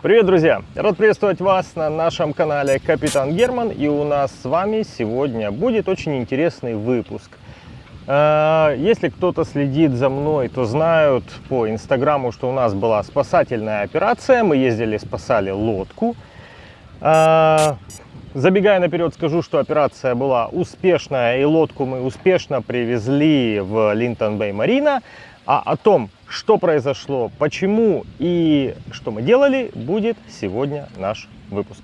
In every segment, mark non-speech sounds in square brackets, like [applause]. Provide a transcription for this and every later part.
Привет, друзья! Рад приветствовать вас на нашем канале Капитан Герман. И у нас с вами сегодня будет очень интересный выпуск. Э, если кто-то следит за мной, то знают по инстаграму, что у нас была спасательная операция. Мы ездили, спасали лодку. Э, забегая наперед, скажу, что операция была успешная, и лодку мы успешно привезли в Линтон-Бэй Марина. А о том, что произошло, почему и что мы делали, будет сегодня наш выпуск.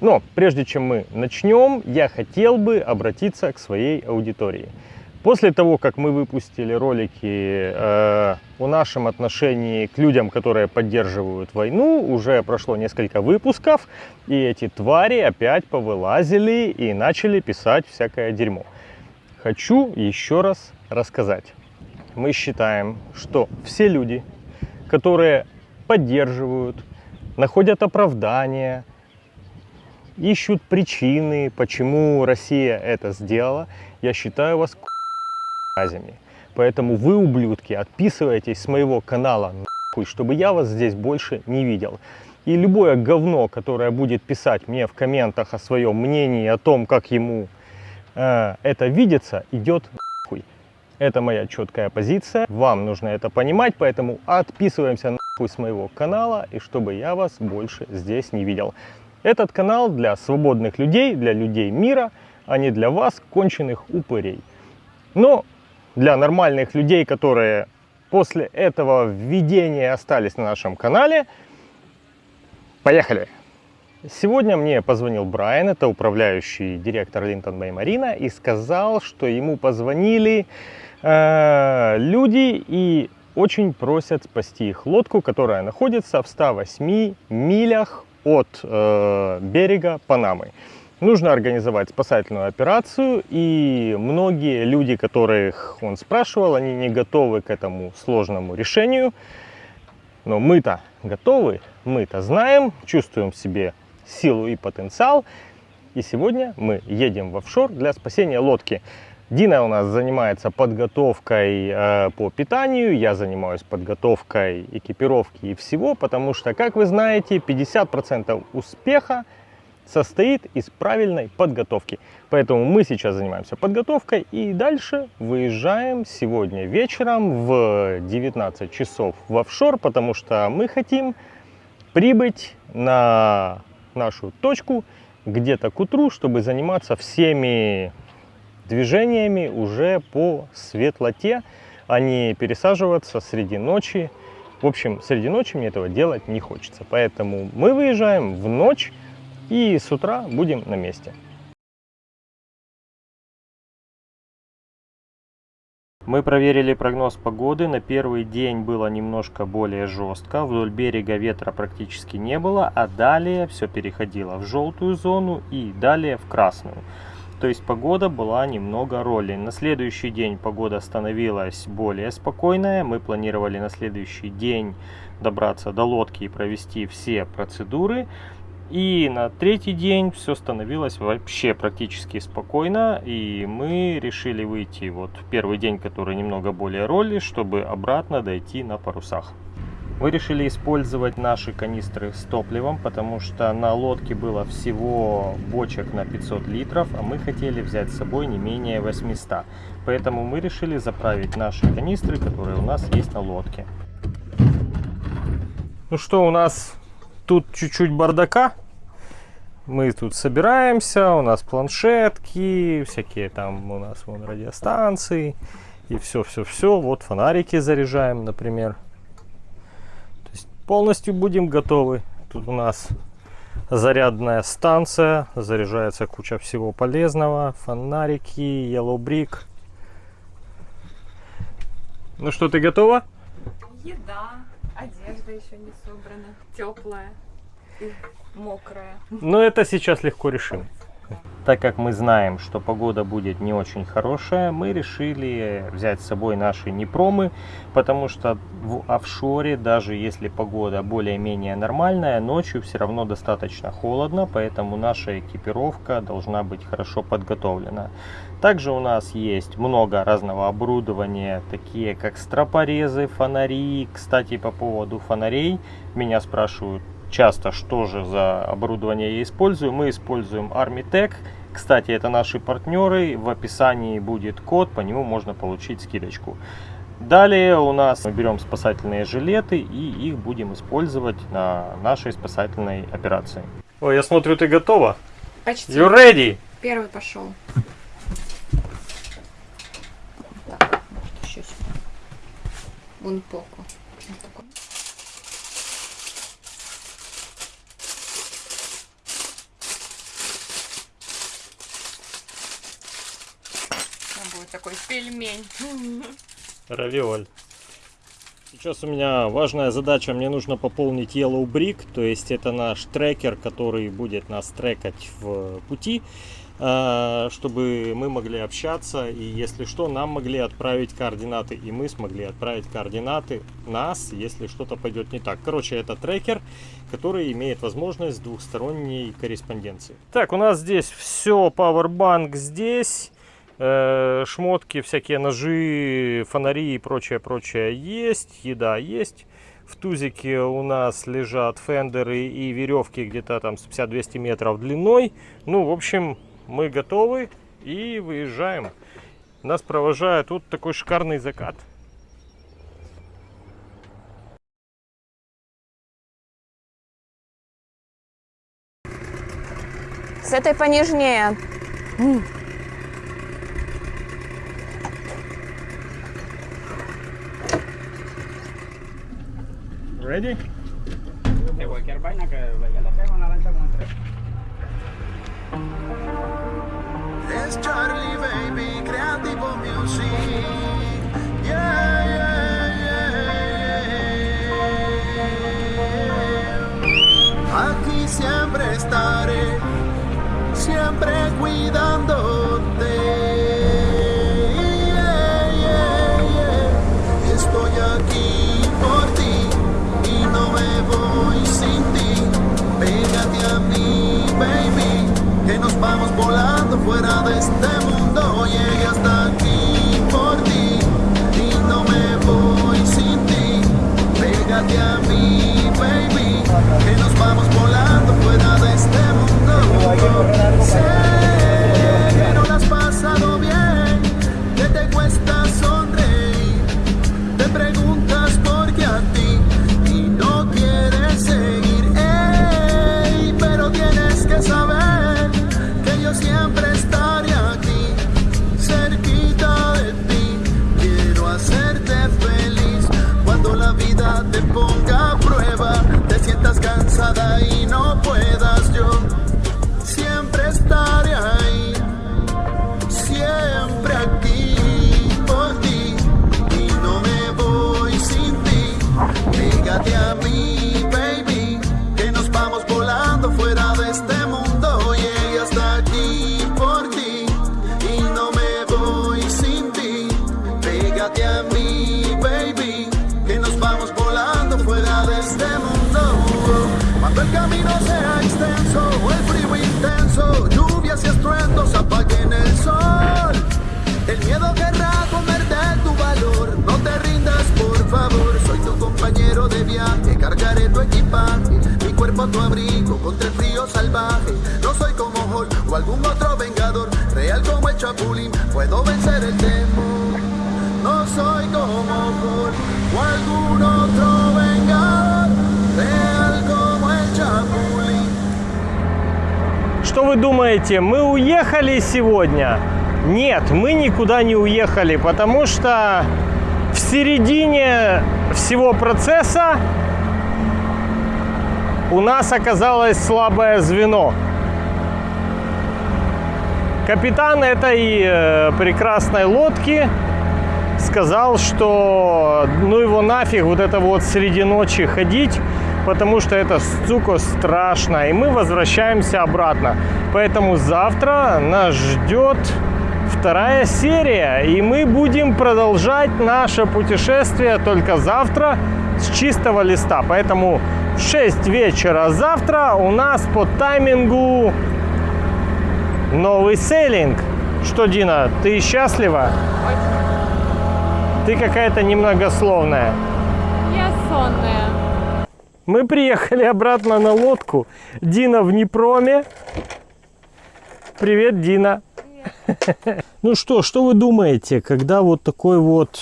Но прежде чем мы начнем, я хотел бы обратиться к своей аудитории. После того, как мы выпустили ролики э, о нашем отношении к людям, которые поддерживают войну, уже прошло несколько выпусков, и эти твари опять повылазили и начали писать всякое дерьмо. Хочу еще раз рассказать. Мы считаем, что все люди, которые поддерживают, находят оправдания, ищут причины, почему Россия это сделала, я считаю вас мразями. Поэтому вы, ублюдки, отписывайтесь с моего канала, нахуй, чтобы я вас здесь больше не видел. И любое говно, которое будет писать мне в комментах о своем мнении, о том, как ему э, это видится, идет нахуй. Это моя четкая позиция. Вам нужно это понимать, поэтому отписываемся нахуй с моего канала, и чтобы я вас больше здесь не видел. Этот канал для свободных людей, для людей мира, а не для вас, конченых упырей. Но для нормальных людей, которые после этого введения остались на нашем канале. Поехали! Сегодня мне позвонил Брайан, это управляющий директор Линтон Бэй Марина, и сказал, что ему позвонили э, люди и очень просят спасти их лодку, которая находится в 108 милях от э, берега Панамы. Нужно организовать спасательную операцию, и многие люди, которых он спрашивал, они не готовы к этому сложному решению. Но мы-то готовы, мы-то знаем, чувствуем в себе силу и потенциал. И сегодня мы едем в офшор для спасения лодки. Дина у нас занимается подготовкой э, по питанию, я занимаюсь подготовкой экипировки и всего, потому что, как вы знаете, 50% успеха состоит из правильной подготовки. Поэтому мы сейчас занимаемся подготовкой и дальше выезжаем сегодня вечером в 19 часов в офшор, потому что мы хотим прибыть на нашу точку где-то к утру, чтобы заниматься всеми движениями уже по светлоте, а не пересаживаться среди ночи. В общем, среди ночи мне этого делать не хочется. Поэтому мы выезжаем в ночь, и с утра будем на месте. Мы проверили прогноз погоды. На первый день было немножко более жестко. Вдоль берега ветра практически не было, а далее все переходило в желтую зону и далее в красную. То есть погода была немного роли. На следующий день погода становилась более спокойная. Мы планировали на следующий день добраться до лодки и провести все процедуры. И на третий день все становилось вообще практически спокойно, и мы решили выйти вот в первый день, который немного более роли, чтобы обратно дойти на парусах. Мы решили использовать наши канистры с топливом, потому что на лодке было всего бочек на 500 литров, а мы хотели взять с собой не менее 800. Поэтому мы решили заправить наши канистры, которые у нас есть на лодке. Ну что, у нас тут чуть-чуть бардака. Мы тут собираемся, у нас планшетки, всякие там у нас вон радиостанции и все-все-все. Вот фонарики заряжаем, например. То есть полностью будем готовы. Тут у нас зарядная станция, заряжается куча всего полезного. Фонарики, yellow brick. Ну что, ты готова? Еда, одежда еще не собрана, теплая и мокрая. Но это сейчас легко решим. Так как мы знаем, что погода будет не очень хорошая, мы решили взять с собой наши непромы, потому что в офшоре, даже если погода более-менее нормальная, ночью все равно достаточно холодно, поэтому наша экипировка должна быть хорошо подготовлена. Также у нас есть много разного оборудования, такие как стропорезы, фонари. Кстати, по поводу фонарей, меня спрашивают часто, что же за оборудование я использую. Мы используем Armitech. Кстати, это наши партнеры. В описании будет код, по нему можно получить скидочку. Далее у нас мы берем спасательные жилеты и их будем использовать на нашей спасательной операции. Ой, я смотрю, ты готова? Почти. You ready? Первый пошел. Так, может еще сюда. Un poco. Вот такой. Там будет такой пельмень. Равиоль. Сейчас у меня важная задача, мне нужно пополнить Yellow Brick, то есть это наш трекер, который будет нас трекать в пути, а, чтобы мы могли общаться и если что, нам могли отправить координаты и мы смогли отправить координаты нас, если что-то пойдет не так. Короче, это трекер, который имеет возможность двухсторонней корреспонденции. Так, у нас здесь все, Powerbank здесь. Э, шмотки, всякие ножи, фонари и прочее, прочее есть, еда есть. В тузике у нас лежат фендеры и веревки где-то там с 50-200 метров длиной. Ну, в общем, мы готовы и выезжаем. Нас провожает тут такой шикарный закат. С этой понежнее. Ready? De cualquier vaina que vaya le pega una lancha con tres. Es Charlie Baby, Creativo Music. Yeah, yeah, yeah, yeah. Aquí siempre estaré, siempre cuidándote. Vamos volando fuera de este mundo. Llegué hasta aquí El miedo querrá comerte tu valor. No te rindas, por favor. Soy tu compañero de viaje. Cargaré tu equipaje. Mi cuerpo tu abrigo contra el frío salvaje. No soy como Hulk o algún otro vengador. Real como el Chapulín. Puedo vencer el temor. No soy como Hulk o algún otro vengador. Real como el Chapulín. Что вы думаете, мы уехали сегодня? Нет, мы никуда не уехали, потому что в середине всего процесса у нас оказалось слабое звено. Капитан этой э, прекрасной лодки сказал, что ну его нафиг вот это вот среди ночи ходить, потому что это, сука, страшно. И мы возвращаемся обратно. Поэтому завтра нас ждет вторая серия. И мы будем продолжать наше путешествие только завтра с чистого листа. Поэтому в 6 вечера завтра у нас по таймингу новый сейлинг. Что, Дина, ты счастлива? Ты какая-то немногословная. Я сонная. Мы приехали обратно на лодку. Дина в Днепроме. Привет, Дина. [laughs] Ну что, что вы думаете, когда вот такой вот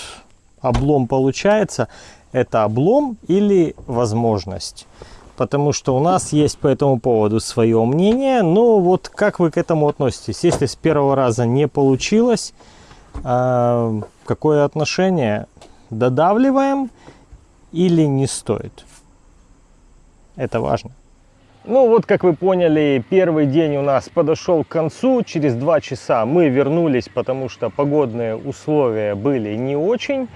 облом получается? Это облом или возможность? Потому что у нас есть по этому поводу свое мнение. Но вот как вы к этому относитесь? Если с первого раза не получилось, э, какое отношение? Додавливаем или не стоит? Это важно. Ну вот, как вы поняли, первый день у нас подошел к концу. Через два часа мы вернулись, потому что погодные условия были не очень.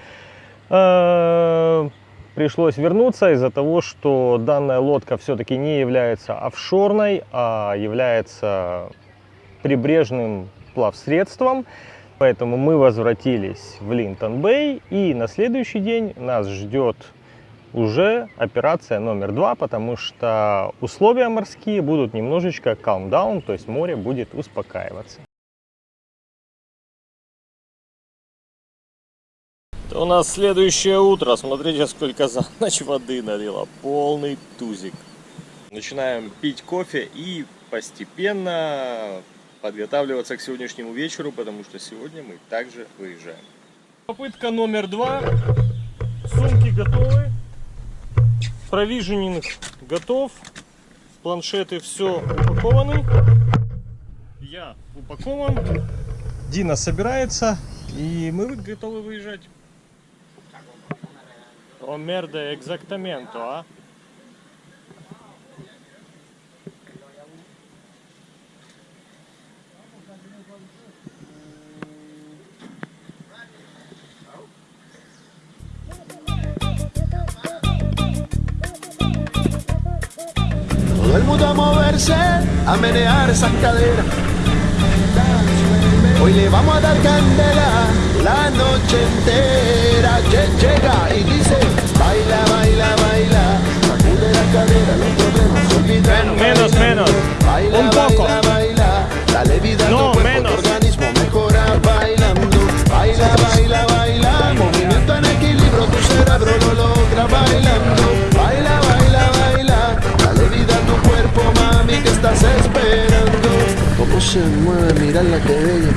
Э, Пришлось вернуться из-за того, что данная лодка все-таки не является офшорной, а является прибрежным плавсредством. Поэтому мы возвратились в Линтон-Бэй. И на следующий день нас ждет уже операция номер два, потому что условия морские будут немножечко calm down, то есть море будет успокаиваться. У нас следующее утро. Смотрите, сколько за ночь воды налило. Полный тузик. Начинаем пить кофе и постепенно подготавливаться к сегодняшнему вечеру, потому что сегодня мы также выезжаем. Попытка номер два. Сумки готовы. Провиженинг готов. Планшеты все упакованы. Я упакован. Дина собирается. И мы готовы выезжать. О мерде, exactamente, а? Todo el mundo a moverse, a menear esa cadera. Hoy le vamos a dar candela la noche entera. Lle- Llega y dice, baila, baila, baila. Sacude la cadera, los problemas. Men- menos, menos. Baila, Un poco. baila, baila. Dale vida a tu No, cuerpo, menos. tu organismo mejora bailando. Baila, baila, baila. Movimiento en equilibrio, tu cerebro lo logra bailando. Baila, baila, baila. Estás esperando. Cómo se mueve, mirarla que bella.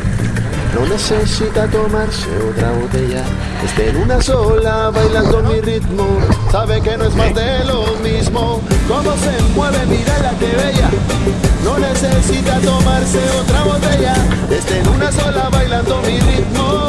No necesita tomarse otra botella. Esté en una sola, bailando mi ritmo. Sabe que no es más de lo mismo. Cómo se mueve, mírala que bella. No necesita tomarse otra botella. Esté en una sola, bailando mi ritmo.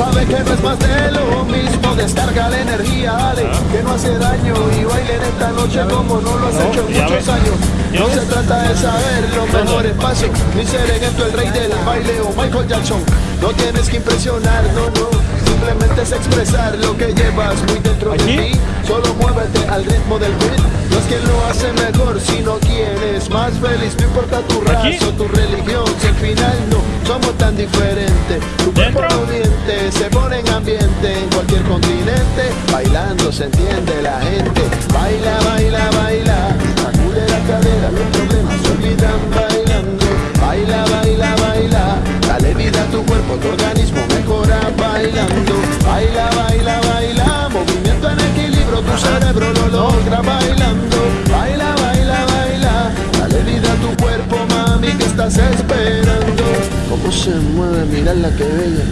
Sabe que no es más de lo mismo. Descarga la energía, dale, que no hace daño. Y bailen esta noche como no lo has hecho en muchos años. ¿Ya No se trata de saber los mejores pasos, ni ser en esto el rey del baile o Michael Jackson. No tienes que impresionar, no, no. Simplemente es expresar lo que llevas muy dentro ¿Aquí? de ti. Solo muévete al ritmo del beat. No es quien lo hace mejor, sino quien es más feliz. No importa tu raza ¿Aquí? o tu religión, si al final no somos tan diferentes. Tu cuerpo miente, se pone en ambiente en cualquier continente. Bailando se entiende la gente. Baila, baila, baila. Sacude la cadera, los problemas se olvidan. Baila, baila, baila. Dale vida a tu cuerpo, tu organismo mejora bailando. Baila, baila, baila. Movimiento en equilibrio, tu cerebro lo logra bailando. Baila, baila, baila. Dale vida a tu cuerpo, mami, que estás esperando. Cómo se mueve, mirarla que bella.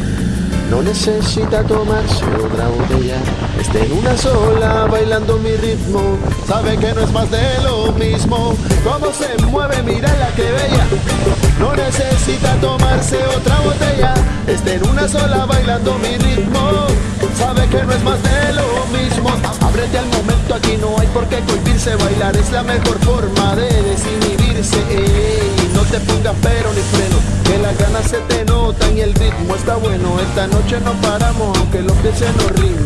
No necesita tomarse otra botella. Esté en una sola, bailando mi ritmo. Sabe que no es más de lo mismo. Cómo se mueve, mira la bella. No necesita tomarse otra botella. Esté en una sola, bailando mi ritmo. Sabe que no es más de lo mismo. Ábrete al momento, aquí no hay por qué cohibirse. Bailar es la mejor forma de desinhibirse. No te pongas pero ni freno. Que las ganas se te notan y el ritmo está bueno. Esta noche no paramos, aunque los pies se nos rindan.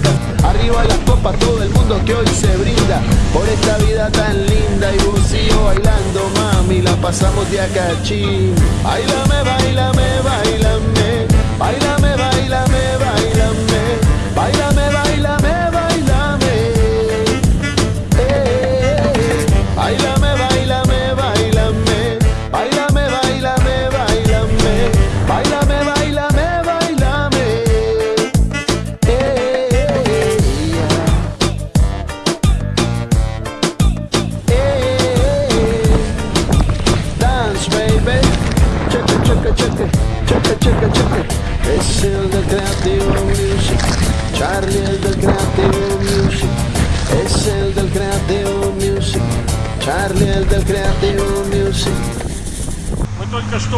Arriba las copas, todo el mundo que hoy se brinda por esta vida tan linda y yo bailando, mami, la pasamos de. Bailame, bailame, bailame, bailame, bailame, bailame, bailame,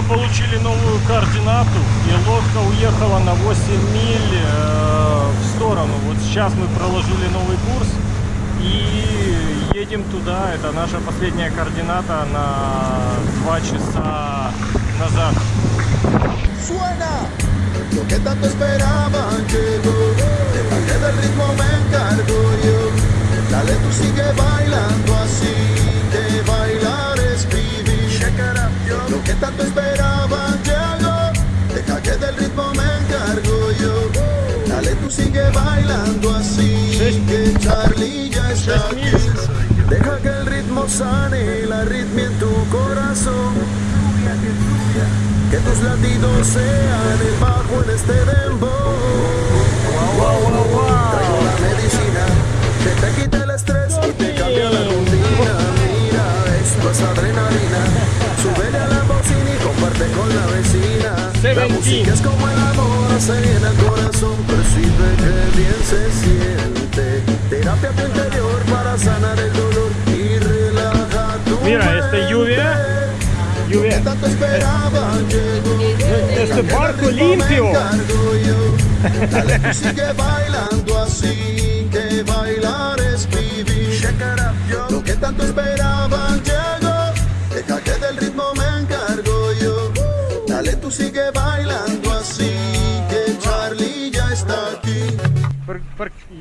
получили новую координату, и лодка уехала на 8 миль э, в сторону. Вот сейчас мы проложили новый курс и едем туда. Это наша последняя координата на 2 часа назад. Suena lo que tanto esperaban llegó. Deja que del ritmo me encargo yo. Dale, tú sigue bailando así. Lo que tanto esperaban llegó. Deja que del ritmo me encargo yo. Dale, tú sigue bailando así. Que Charlie ya está aquí. Deja que el ritmo sane la ritmia en tu corazón. Que tus latidos sean el bajo en este dembow. La Seventeen. música es como el amor, hace bien al corazón. Percibe que bien se siente. Terapia tu interior para sanar el dolor y relaja tu Mira, este lluvia. que Lluvia. llegó. Este barco limpio. [laughs] Dale, tú sigue bailando así, que bailar es vivir. Lo que tanto esperaban tú bailando así, que Charlie ya está aquí.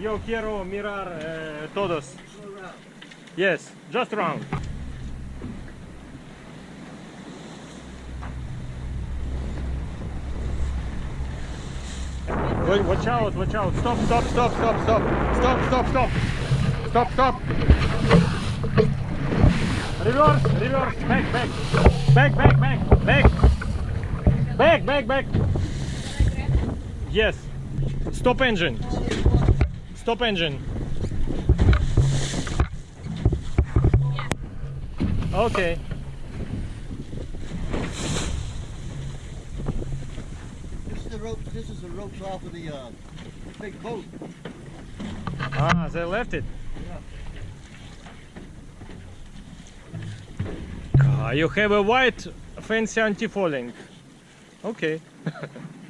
Yo quiero mirar eh, todos. Yes, just round. Watch out, watch out. Stop, stop, stop, stop, stop. Stop, stop, stop. Stop, stop. Reverse, reverse, back, back. Back, back, back, back. Back, back, back. Yes. Stop engine. Stop engine. Okay. This is the rope. This is the ropes off of the uh, big boat. Ah, they left it. Ah, you have a white fancy anti-falling. Okay. [laughs]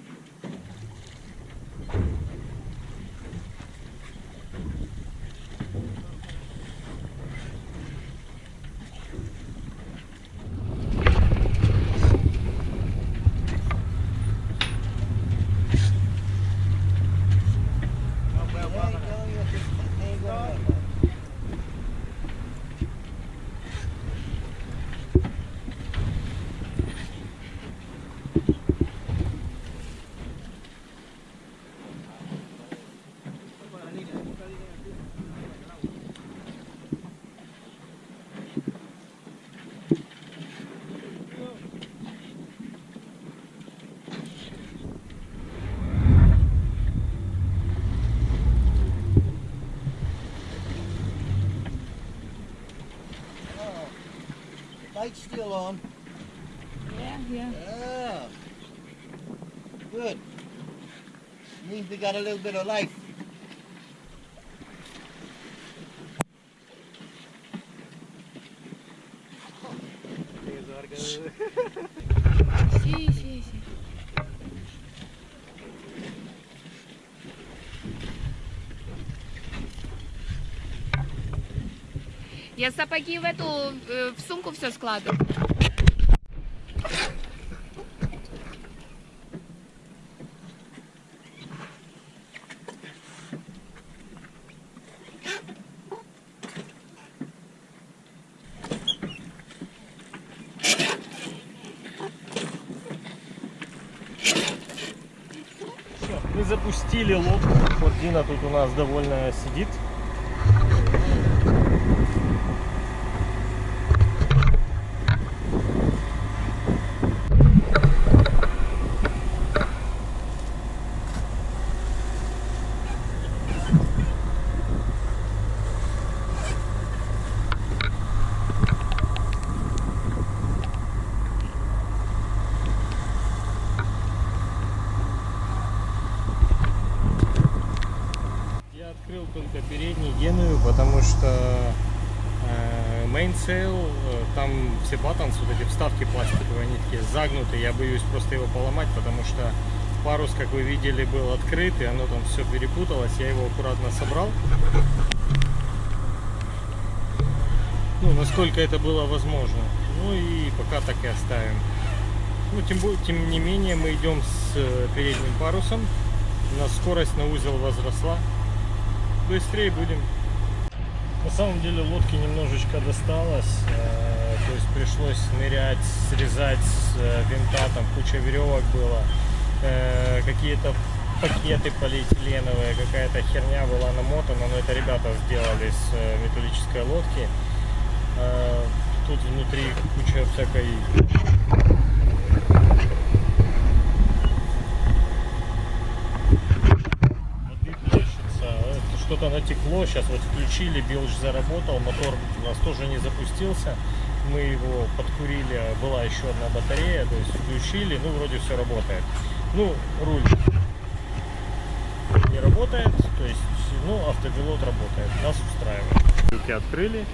Light's still on. Yeah, yeah. Yeah. Good. Means we got a little bit of life. Я сапоги в эту, э, в сумку все складываю. Все, мы запустили лодку. Вот Дина тут у нас довольно сидит. Вставки пластиковые, они такие загнутые, я боюсь просто его поломать, потому что парус, как вы видели, был открыт, и оно там все перепуталось, я его аккуратно собрал. Ну, насколько это было возможно. Ну и пока так и оставим. Ну, тем, тем не менее, мы идем с э, передним парусом. У нас скорость на узел возросла. Быстрее будем. На самом деле лодке немножечко досталось. То есть пришлось нырять, срезать э, винта, там куча веревок было. э, какие-то пакеты полиэтиленовые, какая-то херня была намотана, но это ребята сделали с э, металлической лодки. Тут внутри куча всякой Что-то натекло, сейчас вот включили, билж заработал, мотор у нас тоже не запустился. Мы его подкурили, была еще одна батарея, то есть включили, ну вроде все работает. Ну, руль не работает, то есть, ну, автопилот работает, нас устраивает. Люки открыли,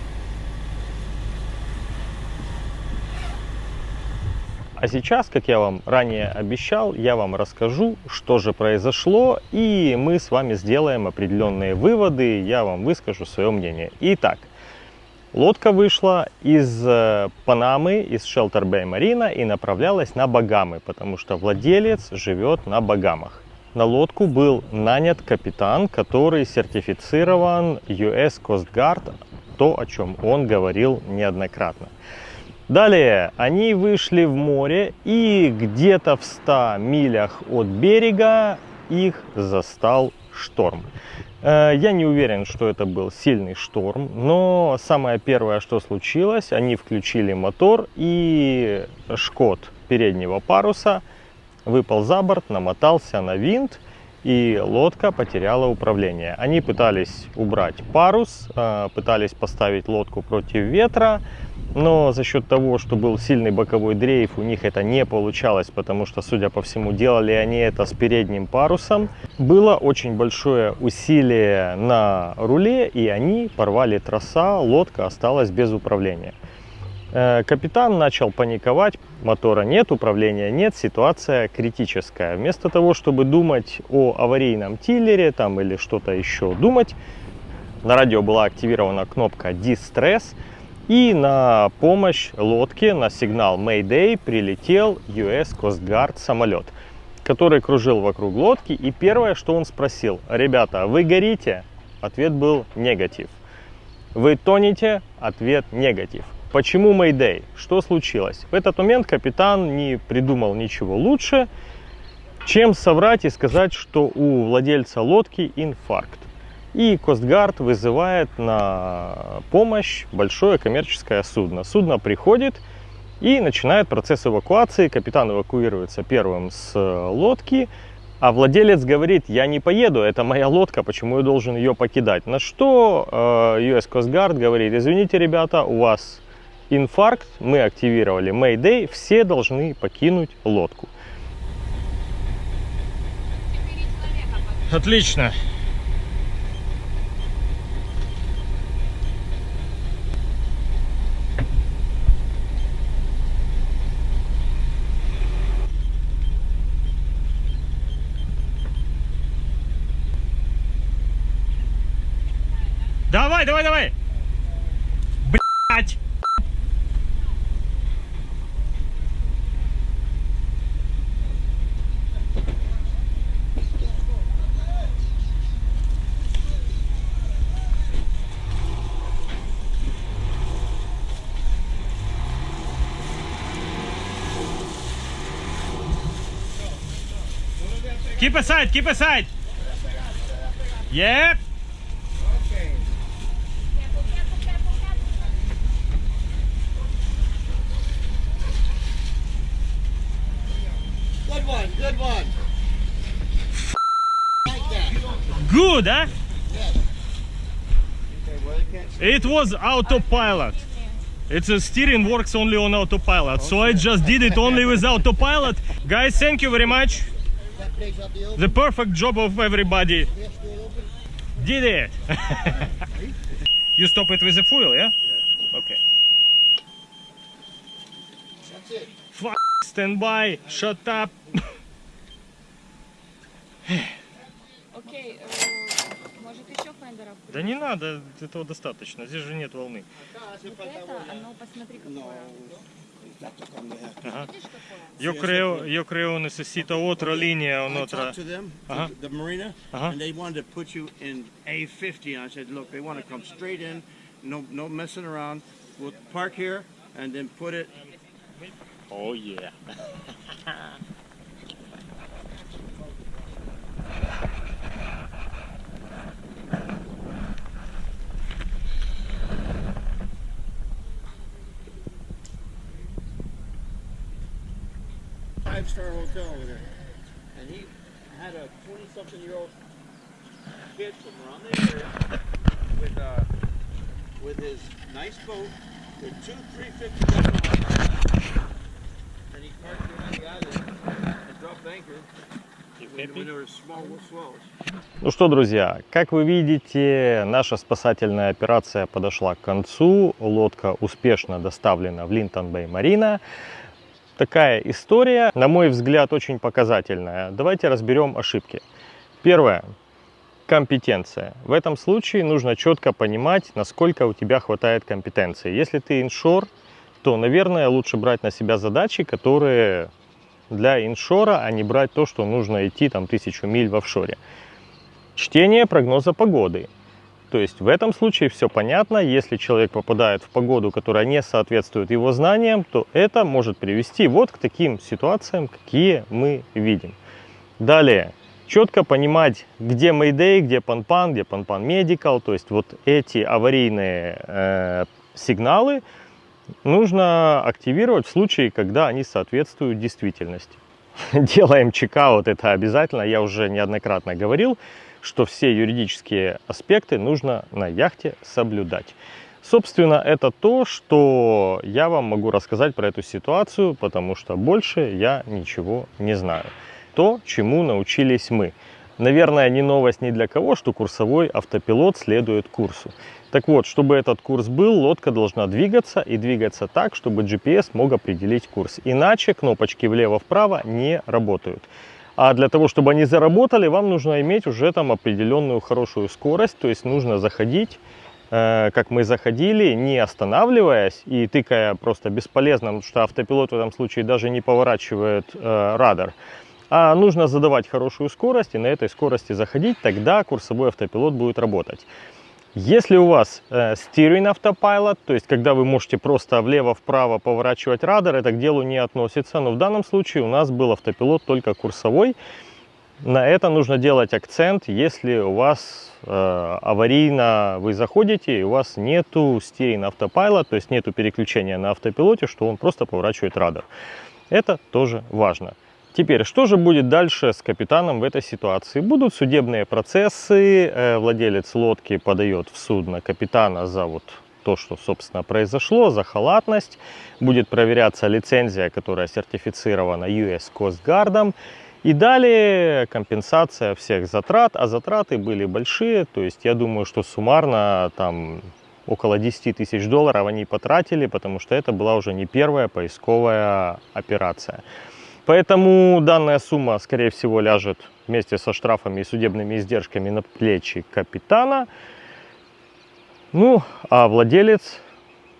А сейчас, как я вам ранее обещал, я вам расскажу, что же произошло, и мы с вами сделаем определенные выводы, я вам выскажу свое мнение. Итак, лодка вышла из э, Панамы, из Shelter Bay Marina и направлялась на Багамы, потому что владелец живет на Багамах. На лодку был нанят капитан, который сертифицирован US Coast Guard, то, о чем он говорил неоднократно. Далее они вышли в море и где-то в 100 милях от берега их застал шторм. Э, Я не уверен, что это был сильный шторм, но самое первое, что случилось, они включили мотор и шкот переднего паруса выпал за борт, намотался на винт, и лодка потеряла управление. Они пытались убрать парус, э, пытались поставить лодку против ветра, но за счет того, что был сильный боковой дрейф, у них это не получалось, потому что, судя по всему, делали они это с передним парусом. Было очень большое усилие на руле, и они порвали троса, лодка осталась без управления. Э, Капитан начал паниковать, мотора нет, управления нет, ситуация критическая. Вместо того, чтобы думать о аварийном тиллере там, или что-то еще думать, на радио была активирована кнопка Distress, и на помощь лодке, на сигнал Mayday прилетел US Coast Guard самолет, который кружил вокруг лодки. И первое, что он спросил, ребята, вы горите? Ответ был негатив. Вы тонете? Ответ негатив. Почему Mayday? Что случилось? В этот момент капитан не придумал ничего лучше, чем соврать и сказать, что у владельца лодки инфаркт. И Костгард вызывает на помощь большое коммерческое судно. Судно приходит и начинает процесс эвакуации. Капитан эвакуируется первым с лодки, а владелец говорит, я не поеду, это моя лодка, почему я должен ее покидать? На что э, US Coast Guard говорит, извините, ребята, у вас инфаркт, мы активировали Mayday, все должны покинуть лодку. Отлично. давай, давай, давай. Блять. Keep aside, keep aside. Yep. good, eh? It was autopilot. It's a steering works only on autopilot. So I just did it only with autopilot. Guys, thank you very much. The perfect job of everybody. Did it. [laughs] you stop it with the fuel, yeah? Okay. Fuck, stand by, shut up. [laughs] okay. Uh, может еще фендера? Да не надо, этого достаточно, здесь же нет волны. Вот это, оно посмотри какое. Ага. Io creo, io creo necesito otra linea, I un'altra. talked to them, Uh-huh. the, the marina, Uh-huh. and they wanted to put you in A50. And I said, look, they want to come straight in, no, no messing around. We'll park here and then put it. Oh yeah. Five-star hotel over there. And he had a 20-something-year-old kid from around the area with uh, with his nice boat with two 350 gallon and he parked on the island and dropped anchor. Ну что, друзья, как вы видите, наша спасательная операция подошла к концу. Лодка успешно доставлена в Линтон-Бэй-Марина. Такая история, на мой взгляд, очень показательная. Давайте разберем ошибки. Первое. Компетенция. В этом случае нужно четко понимать, насколько у тебя хватает компетенции. Если ты иншор, то, наверное, лучше брать на себя задачи, которые для иншора, а не брать то, что нужно идти там тысячу миль в офшоре. Чтение прогноза погоды. То есть в этом случае все понятно. Если человек попадает в погоду, которая не соответствует его знаниям, то это может привести вот к таким ситуациям, какие мы видим. Далее. Четко понимать, где Mayday, где Панпан, где Панпан Medical. То есть вот эти аварийные э, сигналы нужно активировать в случае, когда они соответствуют действительности. [laughs] Делаем чекаут, это обязательно. Я уже неоднократно говорил, что все юридические аспекты нужно на яхте соблюдать. Собственно, это то, что я вам могу рассказать про эту ситуацию, потому что больше я ничего не знаю. То, чему научились мы. Наверное, не новость ни для кого, что курсовой автопилот следует курсу. Так вот, чтобы этот курс был, лодка должна двигаться и двигаться так, чтобы GPS мог определить курс. Иначе кнопочки влево-вправо не работают. А для того, чтобы они заработали, вам нужно иметь уже там определенную хорошую скорость. То есть нужно заходить, э, как мы заходили, не останавливаясь и тыкая просто бесполезно, потому что автопилот в этом случае даже не поворачивает э, радар. А нужно задавать хорошую скорость и на этой скорости заходить, тогда курсовой автопилот будет работать. Если у вас э, steering autopilot, то есть когда вы можете просто влево-вправо поворачивать радар, это к делу не относится. Но в данном случае у нас был автопилот только курсовой. На это нужно делать акцент, если у вас э, аварийно вы заходите и у вас нету steering autopilot, то есть нету переключения на автопилоте, что он просто поворачивает радар. Это тоже важно. Теперь, что же будет дальше с капитаном в этой ситуации? Будут судебные процессы, э, владелец лодки подает в суд на капитана за вот то, что, собственно, произошло, за халатность. Будет проверяться лицензия, которая сертифицирована US Coast Guard. И далее компенсация всех затрат, а затраты были большие, то есть я думаю, что суммарно там около 10 тысяч долларов они потратили, потому что это была уже не первая поисковая операция. Поэтому данная сумма, скорее всего, ляжет вместе со штрафами и судебными издержками на плечи капитана. Ну, а владелец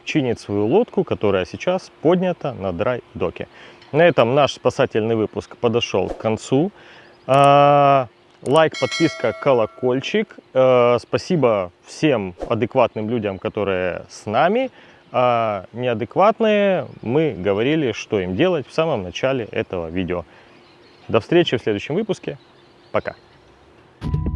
чинит свою лодку, которая сейчас поднята на драй-доке. На этом наш спасательный выпуск подошел к концу. А, Лайк, подписка, колокольчик. Э, Спасибо всем адекватным людям, которые с нами а неадекватные мы говорили, что им делать в самом начале этого видео. До встречи в следующем выпуске. Пока. Thank you